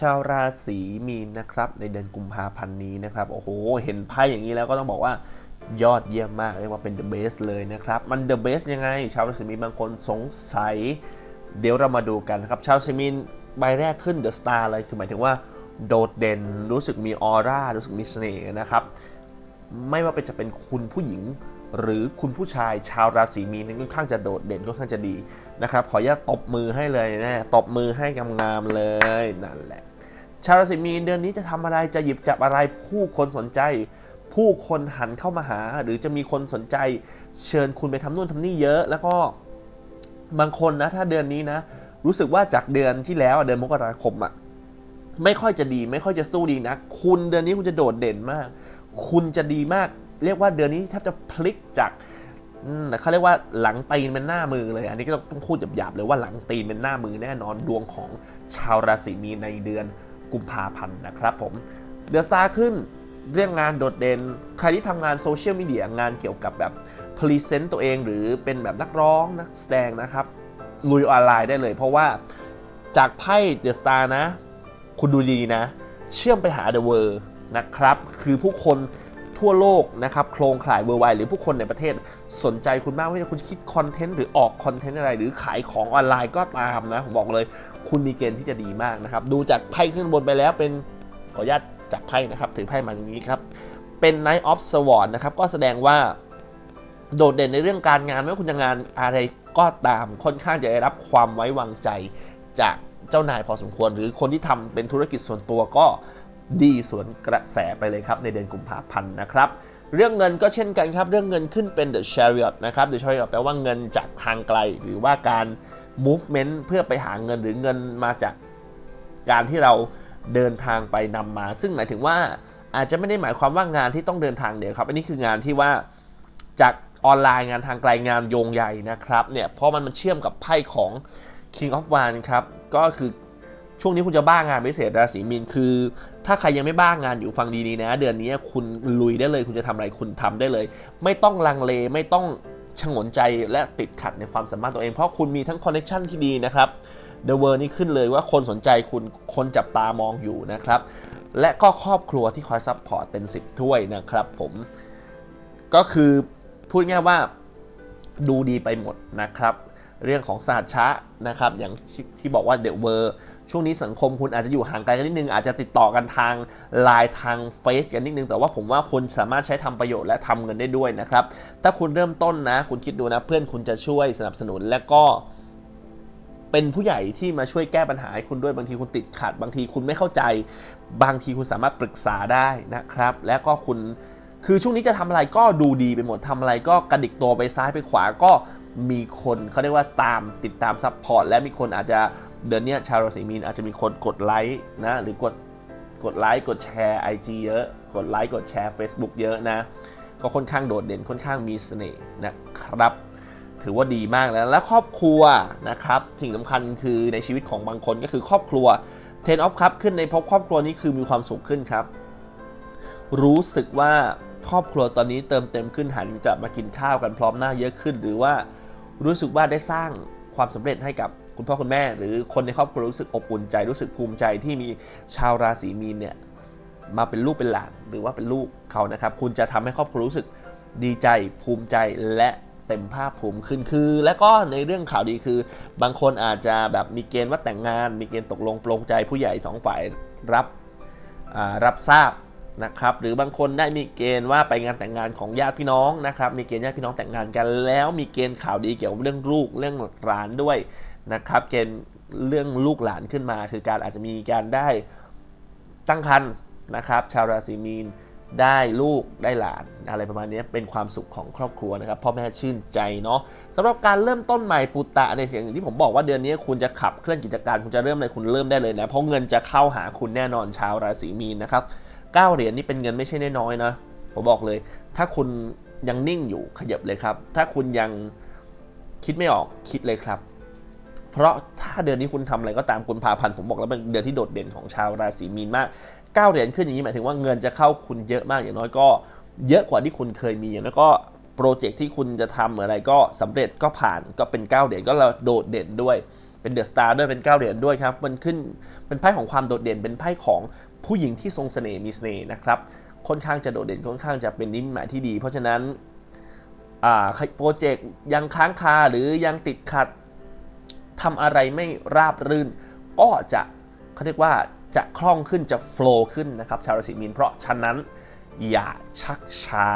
ชาวราศีมีนนะครับในเดือนกุมภาพันธ์นี้นะครับโอ้โหเห็นไพ่อย่างนี้แล้วก็ต้องบอกว่ายอดเยี่ยมมากเรียกว่าเป็น the best เลยนะครับ มัน the best ยังไง ชาวราศีมีนบางคนสงสัย เดี๋ยวเรามาดูกันนะครับ ชาวราศีมีนใบแรกขึ้น the star เลยคือหมายถึงว่าโดดเด่นรู้สึกมีออร่ารู้สึกมีเสน่ห์นะครับ ไม่ว่าเป็นจะเป็นคุณผู้หญิง หรือคุณผู้ชายชาวราศีมีนค่อนข้างจะโดดเด่นค่อนข้างจะดีนะครับขออนุญาตตบมือให้เลยนะตบมือให้งามๆเลยนั่นแหละชาวราศีมีนเดือนนี้จะทำอะไรจะหยิบจับอะไรผู้คนสนใจ ผู้คนหันเข้ามาหา หรือจะมีคนสนใจ เชิญคุณไปทำนู่นทำนี่เยอะ แล้วก็บางคนนะถ้าเดือนนี้นะ รู้สึกว่าจากเดือนที่แล้วเดือนมกราคมอะไม่ค่อยจะดี ไม่ค่อยจะสู้ดีนะ คุณเดือนนี้คุณจะโดดเด่นมาก คุณจะดีมาก เรียกว่าเดือนนี้แทบจะพลิกจากเขาเรียกว่าหลังตีนเป็นหน้ามือเลย อันนี้ก็ต้องพูดหยาบๆเลยว่าหลังตีนเป็นหน้ามือแน่นอนดวงของชาวราศีมีนในเดือนกุมภาพันธ์นะครับผม The Star ขึ้นเรื่องงานโดดเด่น ใครที่ทำงานโซเชียลมีเดียงานเกี่ยวกับแบบ present ตัวเองหรือเป็นแบบนักร้องนักแสดงนะครับ ลุยออนไลน์ได้เลย เพราะว่าจากไพ่ The Star นะ คุณดูดีนะ เชื่อมไปหา The World นะครับ คือผู้คน ทั่วโลกนะครับโครงข่ายเวอร์ไวหรือผู้คนในประเทศสนใจคุณมากไม่ว่าคุณคิดคอนเทนต์หรือออกคอนเทนต์อะไร หรือขายของออนไลน์ก็ตามนะผมบอกเลย คุณมีเกณฑ์ที่จะดีมากนะครับดูจากไพ่ขึ้นบนไปแล้วเป็นขออนุญาตจับไพ่นะครับถือไพ่มาอย่างนี้ครับเป็น Knight of Swords นะครับก็แสดงว่าโดดเด่นในเรื่องการงานไม่ว่าคุณจะงานอะไรก็ตามค่อนข้างจะได้รับความไว้วางใจจากเจ้านายพอสมควร หรือคนที่ทำเป็นธุรกิจส่วนตัวก็ ดีสวนกระแสไปเลยครับ ในเดือนกุมภาพันธ์นะครับเรื่องเงินก็เช่นกันครับ เรื่องเงินขึ้นเป็น the chariot นะครับ the chariot แปลว่าเงินจากทางไกล หรือว่าการ movement เพื่อไปหาเงินหรือเงินมาจากการที่เราเดินทางไปนำมา ซึ่งหมายถึงว่าอาจจะไม่ได้หมายความว่างานที่ต้องเดินทางเดียวครับ อันนี้คืองานที่ว่าจากออนไลน์งานทางไกลงานโยงใหญ่นะครับเนี่ยเพราะมันมันเชื่อมกับไพ่ของ King of w a n d ครับก็คือ ช่วงนี้คุณจะบ้างานพิเศษราศีมีนคือ ถ้าใครยังไม่บ้างานอยู่ฟังดีๆนะ เดือนนี้คุณลุยได้เลยคุณจะทำอะไรคุณทำได้เลย ไม่ต้องลังเลไม่ต้องฉงนใจและติดขัดในความสามารถตัวเองเพราะคุณมีทั้งคอนเน t ชันที่ดีนะครับ The World นี่ขึ้นเลยว่าคนสนใจคุณคนจับตามองอยู่นะครับ และก็ครอบครัวที่คอย support เป็น10ถ้วยนะครับผมก็คือพูดง่ายว่าดูดีไปหมดนะครับ เรื่องของศาสตร์ชะนะครับอย่างที่ที่บอกว่าเด e เวอร์ช่วงนี้สังคมคุณอาจจะอยู่ห่างไกลกันนิดนึงอาจจะติดต่อกันทางไลน์ทางเฟซกันนิดนึง แต่ว่าผมว่าคุณสามารถใช้ทำประโยชน์และทำเงินได้ด้วยนะครับ ถ้าคุณเริ่มต้นนะ คุณคิดดูนะเพื่อนคุณจะช่วยสนับสนุนและก็เป็นผู้ใหญ่ที่มาช่วยแก้ปัญหาให้คุณด้วยบางทีคุณติดขัด บางทีคุณไม่เข้าใจ บางทีคุณสามารถปรึกษาได้นะครับ และก็คุณคือช่วงนี้จะทำอะไรก็ดูดีไปหมดทำอะไรก็กระดิกตัวไปซ้ายไปขวาก็ มีคนเขาเรียกว่าตามติดตาม support และมีคนอาจจะเดือนนี้ชาวราศีมีนอาจจะมีคนกดไลค์นะหรือกดกดไลค์กดแชร์ IG เยอะ กดไลค์กดแชร์ Facebook เยอะนะ ก็ค่อนข้างโดดเด่นค่อนข้างมีเสน่ห์นะครับ ถือว่าดีมากแล้วและครอบครัวนะครับ สิ่งสำคัญคือในชีวิตของบางคนก็คือครอบครัว10 of Cup ขึ้นในภพครอบครัวนี้คือมีความสุขขึ้นครับ รู้สึกว่าครอบครัวตอนนี้เติมเต็มขึ้นหันจะมากินข้าวกันพร้อมหน้าเยอะขึ้น หรือว่า รู้สึกว่าได้สร้างความสำเร็จให้กับคุณพ่อคุณแม่ หรือคนในครอบครัวรู้สึกอบอุ่นใจรู้สึกภูมิใจที่มีชาวราศีมีนเนี่ยมาเป็นลูกเป็นหลานหรือว่าเป็นลูกเขานะครับ คุณจะทำให้ครอบครัวรู้สึกดีใจภูมิใจและเต็มภาคภูมิขึ้นคือ และก็ในเรื่องข่าวดีคือ บางคนอาจจะแบบมีเกณฑ์ว่าแต่งงาน มีเกณฑ์ตกลงปลงใจผู้ใหญ่สองฝ่ายรับรับทราบ นะครับหรือบางคนได้มีเกณฑ์ว่าไปงานแต่งงานของญาติพี่น้องนะครับมีเกณฑ์ญาติพี่น้องแต่งงานกัน แล้วมีเกณฑ์ข่าวดีเกี่ยวกับเรื่องลูกเรื่องหลานด้วยนะครับเกณฑ์เรื่องลูกหลานขึ้นมา คือการอาจจะมีการได้ตั้งครรภ์นะครับชาวราศีมีนได้ลูกได้หลานอะไรประมาณนี้เป็นความสุขของครอบครัวนะครับพ่อแม่ชื่นใจเนาะสำหรับการเริ่มต้นใหม่ปุตตะในอย่งที่ผมบอกว่าเดือนนี้คุณจะขับเคลื่อนกิจการคุณจะเริ่มอะไรคุณเริ่มได้เลยนะเพราะเงินจะเข้าหาคุณแน่นอนชาวราศีมีนนะครับ 9เหรียญนี่เป็นเงินไม่ใช่น้อยๆนะผมบอกเลย ถ้าคุณยังนิ่งอยู่ขยับเลยครับ ถ้าคุณยังคิดไม่ออกคิดเลยครับ เพราะถ้าเดือนนี้คุณทำอะไรก็ตามกุมภาพันธ์ผมบอกแล้วเป็นเดือนที่โดดเด่นของชาวราศีมีนมาก9เหรียญขึ้นอย่างนี้หมายถึงว่าเงินจะเข้าคุณเยอะมากอย่างน้อยก็เยอะกว่าที่คุณเคยมีอย่างน้อยก็โปรเจกต์ที่คุณจะทำอะไรก็สำเร็จก็ผ่านก็เป็น9เหรียญก็เราโดดเด่นด้วย เป็น The Star ด้วยเป็นเก้าเหรียญด้วยครับมันขึ้นเป็นไพ่ของความโดดเด่น เป็นไพ่ของผู้หญิงที่ทรงเสน่ห์มีเสน่ห์นะครับค่อนข้างจะโดดเด่นค่อนข้างจะเป็นนิมิตหมายที่ดี เพราะฉะนั้นอ่าโปรเจกต์ยังค้างคาหรือยังติดขัดทำอะไรไม่ราบรื่น ก็จะเขาเรียกว่าจะคล่องขึ้นจะโฟล์ขึ้นนะครับชาวราศีมีนเพราะฉะนั้นอย่าชักช้า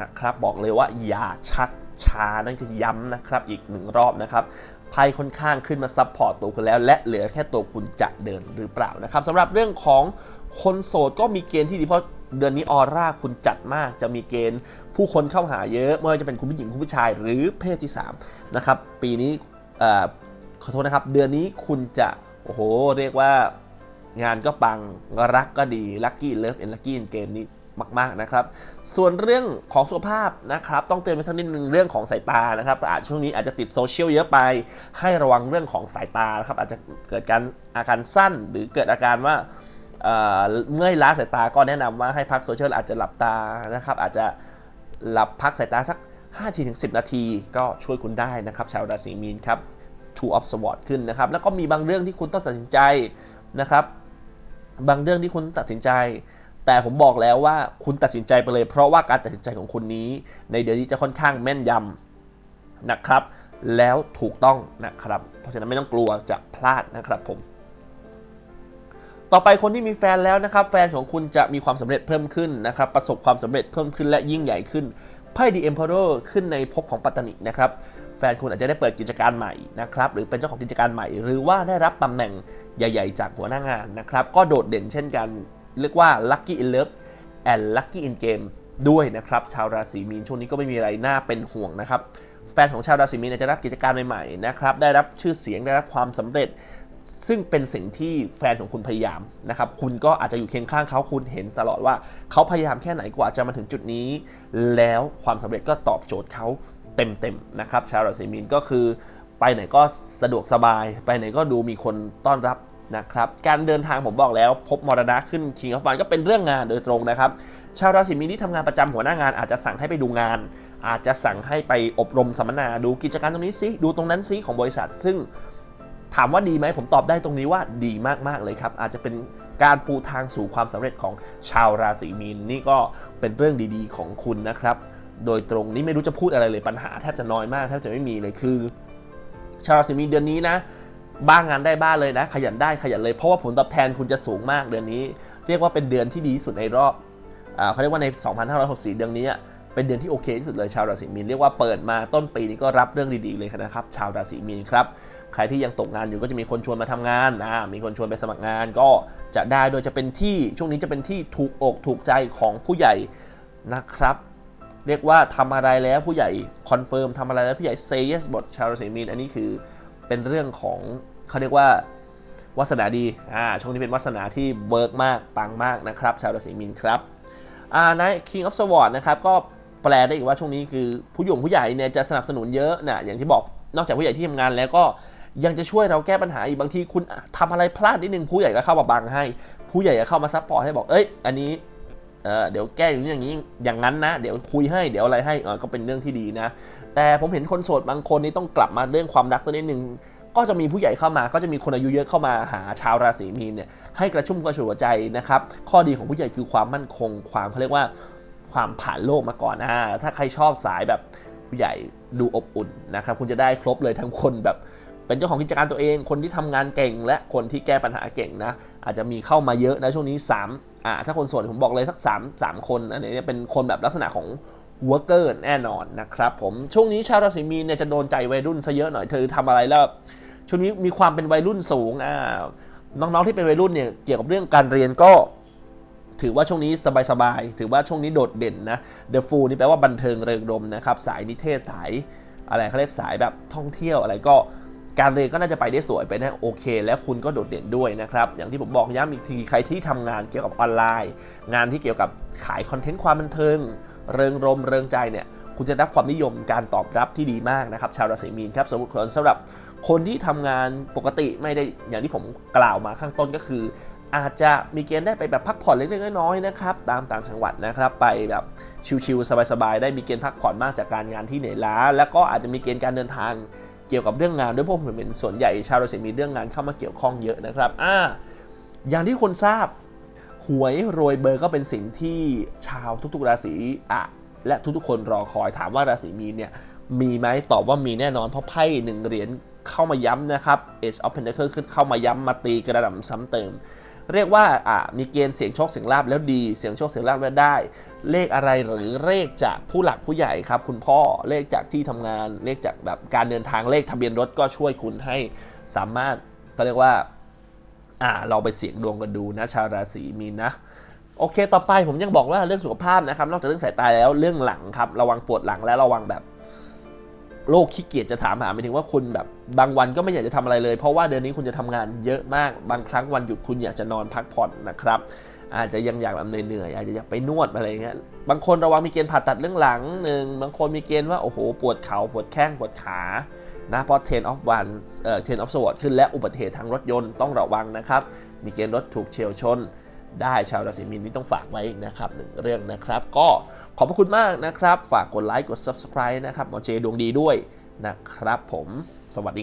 นะครับ บอกเลยว่าอย่าชักช้านั่นคือย้ำนะครับอีกหนึ่งรอบนะครับ ไพ่ค่อนข้างขึ้นมา support ตัวคุณแล้ว และเหลือแค่ตัวคุณจะเดินหรือเปล่านะครับสำหรับเรื่องของคนโสดก็มีเกณฑ์ที่ดีเพราะเดือนนี้ออร่าคุณจัดมากจะมีเกณฑ์ ผู้คนเข้าหาเยอะไม่ว่าจะเป็นคุณผู้หญิงคุณผู้ชายหรือเพศที่3นะครับปีนี้ขอโทษนะครับ เดือนนี้คุณจะโอ้โหเรียกว่างานก็ปังรักก็ดี lucky love and lucky game นี้ มาก ๆนะครับ ส่วนเรื่องของสุขภาพนะครับ ต้องเตือนไปสักนิดนึงเรื่องของสายตานะครับอาจช่วงนี้อาจจะติดโซเชียลเยอะไป ให้ระวังเรื่องของสายตานะครับอาจจะเกิดการอาการสั้นหรือเกิดอาการว่าเมื่อยล้าสายตาก็แนะนำว่าให้พักโซเชียลอาจจะหลับตานะครับอาจจะหลับพักสายตาสัก5-10 นาทีก็ช่วยคุณได้นะครับชาวราศีมีนครับ two of sword ขึ้นนะครับ แล้วก็มีบางเรื่องที่คุณต้องตัดสินใจนะครับ บางเรื่องที่คุณตัดสินใจ แต่ผมบอกแล้วว่าคุณตัดสินใจไปเลย เพราะว่าการตัดสินใจของคุณนี้ ในเดือนนี้จะค่อนข้างแม่นยำนะครับ แล้วถูกต้องนะครับ เพราะฉะนั้นไม่ต้องกลัวจะพลาดนะครับผม ต่อไปคนที่มีแฟนแล้วนะครับ แฟนของคุณจะมีความสำเร็จเพิ่มขึ้นนะครับ ประสบความสำเร็จเพิ่มขึ้นและยิ่งใหญ่ขึ้นไพ่ The Emperor ขึ้นในภพของปัตตานินะครับแฟนคุณอาจจะได้เปิดกิจการใหม่นะครับหรือเป็นเจ้าของกิจการใหม่ หรือว่าได้รับตำแหน่งใหญ่ ๆ จากหัวหน้างานนะครับ ก็โดดเด่นเช่นกัน เรียกว่า Lucky in Love and Lucky in Game ด้วยนะครับ ชาวราศีมีนช่วงนี้ก็ไม่มีอะไรน่าเป็นห่วงนะครับ แฟนของชาวราศีมีนจะรับกิจการใหม่ๆนะครับได้รับชื่อเสียงได้รับความสำเร็จ ซึ่งเป็นสิ่งที่แฟนของคุณพยายามนะครับคุณก็อาจจะอยู่เคียงข้างเขาคุณเห็นตลอดว่าเขาพยายามแค่ไหนกว่าจะมาถึงจุดนี้ แล้วความสำเร็จก็ตอบโจทย์เขาเต็มๆนะครับชาวราศีมีนก็คือไปไหนก็สะดวกสบาย ไปไหนก็ดูมีคนต้อนรับ นะครับการเดินทางผมบอกแล้ว พบมรณะขึ้นคิงออฟฟันก็เป็นเรื่องงานโดยตรงนะครับ ชาวราศีมีนที่ทำงานประจำหัวหน้างาน อาจจะสั่งให้ไปดูงาน อาจจะสั่งให้ไปอบรมสัมมนาดูกิจการตรงนี้ซิดูตรงนั้นซิของบริษัท ซึ่งถามว่าดีไหมผมตอบได้ตรงนี้ว่าดีมาก ๆ เลยครับ อาจจะเป็นการปูทางสู่ความสำเร็จของชาวราศีมีนนี่ก็เป็นเรื่องดีๆ ของคุณนะครับ โดยตรงนี้ไม่รู้จะพูดอะไรเลยปัญหาแทบจะน้อยมากแทบจะไม่มีเลยคือ ชาวราศีมีนเดือนนี้นะ บ้างงานได้บ้านเลยนะ ขยันได้ขยันเลย เพราะว่าผลตอบแทนคุณจะสูงมากเดือนนี้ เรียกว่าเป็นเดือนที่ดีที่สุดในรอบเขาเรียกว่าใน 2564 เดือนนี้เป็นเดือนที่โอเคที่สุดเลยชาวราศีมีนเรียกว่าเปิดมาต้นปีนี้ก็รับเรื่องดีๆเลยนะครับ ชาวราศีมีนครับใครที่ยังตกงานอยู่ก็จะมีคนชวนมาทำงานนะมีคนชวนไปสมัครงานก็จะได้โดยจะเป็นที่ช่วงนี้จะเป็นที่ถูกอกถูกใจของผู้ใหญ่นะครับ เรียกว่าทำอะไรแล้วผู้ใหญ่ confirm ทำอะไรแล้วผู้ใหญ่ say yes บทชาวราศีมีนอันนี้คือ เป็นเรื่องของเขาเรียกว่าวาสนาดีอ่าช่วงนี้เป็นวาสนาที่เบิร์กมากปังมากนะครับ ชาวราศีมีนครับอ่าใน King of Swords นะครับก็แปลได้อีกว่าช่วงนี้คือผู้หญิงผู้ใหญ่เนี่ยจะสนับสนุนเยอะนะอย่างที่บอกนอกจากผู้ใหญ่ที่ทำงานแล้วก็ยังจะช่วยเราแก้ปัญหาอีกบางทีคุณทำอะไรพลาดนิดนึงผู้ใหญ่ก็เข้ามาบังให้ ผู้ใหญ่จะเข้ามา support ให้บอกเอ้ยอันนี้ เเดี๋ยวแก้อย่างนี้อย่างนี้อย่างนั้นนะ เดี๋ยวคุยให้เดี๋ยวอะไรให้ก็เป็นเรื่องที่ดีนะ แต่ผมเห็นคนโสดบางคนนี่ต้องกลับมาเรื่องความรักตัวนิดนึงก็จะมีผู้ใหญ่เข้ามา ก็จะมีคนอายุเยอะเข้ามาหาชาวราศีมีนเนี่ยให้กระชุ่มกระชวยใจนะครับ ข้อดีของผู้ใหญ่คือความมั่นคง ความเขาเรียกว่าความผ่านโลกมาก่อนนะถ้าใครชอบสายแบบผู้ใหญ่ดูอบอุ่นนะครับ คุณจะได้ครบเลยทั้งคนแบบ เป็นเจ้าของกิจการตัวเอง คนที่ทำงานเก่ง และคนที่แก้ปัญหาเก่งนะ อาจจะมีเข้ามาเยอะนะช่วงนี้3อ่าถ้าคนส่วนผมบอกเลยสัก 3 3 คนอันนี้เป็นคนแบบลักษณะของวอร์เกอร์แน่นอนนะครับผมช่วงนี้ชาวราศีมีนเนี่ยจะโดนใจวัยรุ่นซะเยอะหน่อยเธอทำอะไรแล้วช่วงนี้มีความเป็นวัยรุ่นสูงอ่าน้องๆที่เป็นวัยรุ่นเนี่ยเกี่ยวกับเรื่องการเรียนก็ถือว่าช่วงนี้สบายๆ ถือว่าช่วงนี้โดดเด่นนะ The Fool นี่แปลว่าบันเทิงเริงรมนะครับ สายนิเทศสายอะไรเขาเรียกสายแบบท่องเที่ยวอะไรก็ การเรียนก็น่าจะไปได้สวยไปได้โอเค และคุณก็โดดเด่นด้วยนะครับ อย่างที่ผมบอกย้ำอีกทีใครที่ทำงานเกี่ยวกับออนไลน์ งานที่เกี่ยวกับขายคอนเทนต์ความบันเทิง เริงรมเริงใจเนี่ยคุณจะได้รับความนิยมการตอบรับที่ดีมากนะครับ ชาวราศีมีนครับสมมติสำหรับคนที่ทำงานปกติไม่ได้อย่างที่ผมกล่าวมาข้างต้นก็คือ อาจจะมีเกณฑ์ได้ไปแบบพักผ่อนเล็กๆน้อยๆนะครับตามต่างจังหวัดนะครับไปแบบชิลๆสบายๆได้มีเกณฑ์พักผ่อนมากจากการงานที่เหนื่อยล้า แล้วก็อาจจะมีเกณฑ์การเดินทาง เกี่ยวกับเรื่องงานด้วยเพราะผมเป็นส่วนใหญ่ชาวราศีมีเรื่องงานเข้ามาเกี่ยวข้องเยอะนะครับอ่าอย่างที่คนทราบหวยโรยเบอร์ก็เป็นสิ่งที่ชาวทุกๆราศีอะและทุกๆคนรอคอยถามว่าราศีมีนเนี่ยมีไหมตอบว่ามีแน่นอนเพราะไพ่หนึ่งเหรียญเข้ามาย้ำนะครับ Ace of Pentacles ขึ้นเข้ามาย้ำมาตีกระหน่ำซ้ำเติม เรียกว่าอ่ามีเกณฑ์เสียงโชคเสียงลาบแล้วดี เสียงโชคเสียงลาบแล้วได้ เลขอะไรหรือเลขจากผู้หลักผู้ใหญ่ครับ คุณพ่อเลขจากที่ทำงานเลขจากแบบการเดินทางเลขทะเบียนรถก็ช่วยคุณให้สามารถก็เรียกว่าอ่าเราไปเสี่ยงดวงกันดูนะชาวราศีมีนนะโอเค ต่อไปผมยังบอกว่าเรื่องสุขภาพนะครับ นอกจากเรื่องสายตาแล้วเรื่องหลังครับ ระวังปวดหลังและระวังแบบ โรคขี้เกียจจะถามหาหมายถึงว่าคุณแบบบางวันก็ไม่อยากจะทำอะไรเลย เพราะว่าเดือนนี้คุณจะทำงานเยอะมาก บางครั้งวันหยุดคุณอยากจะนอนพักผ่อนนะครับ อาจจะยังอยากแบบเหนื่อยๆอาจจะอยากไปนวดอะไรเงี้ย บางคนระวังมีเกณฑ์ผ่าตัดเรื่องหลังหนึ่งบางคนมีเกณฑ์ว่าโอ้โหปวดเข่าปวดแข้งปวดขานะเพราะ ten of one เอ่อ ten of sword ขึ้นและอุบัติเหตุทางรถยนต์ต้องระวังนะครับ มีเกณฑ์รถถูกเฉียวชน ได้ชาวราศีมีนนี่ต้องฝากไว้นะครับหนึ่งเรื่องนะครับ ก็ขอบพระคุณมากนะครับ ฝากกดไลค์กด subscribe นะครับหมอเจดวงดีด้วยนะครับผมสวัสดี